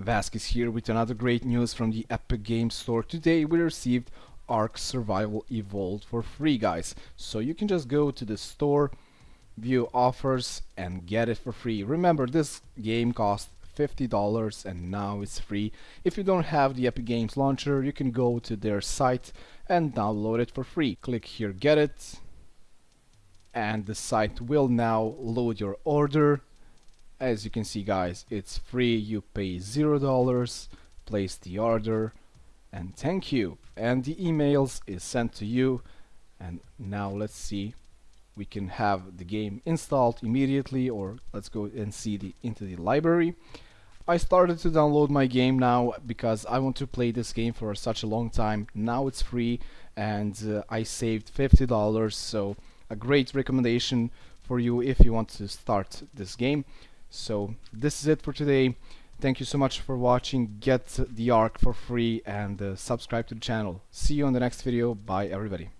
Vasquez here with another great news from the Epic Games Store. Today we received Ark Survival Evolved for free guys. So you can just go to the store, view offers and get it for free. Remember this game cost $50 and now it's free. If you don't have the Epic Games launcher you can go to their site and download it for free. Click here get it and the site will now load your order as you can see guys it's free. You pay zero dollars place the order and thank you. And the emails is sent to you. And now let's see we can have the game installed immediately or let's go and see the into the library. I started to download my game now because I want to play this game for such a long time. Now it's free and uh, I saved $50 so a great recommendation for you if you want to start this game so this is it for today. Thank you so much for watching. Get the Ark for free and uh, subscribe to the channel. See you on the next video. Bye everybody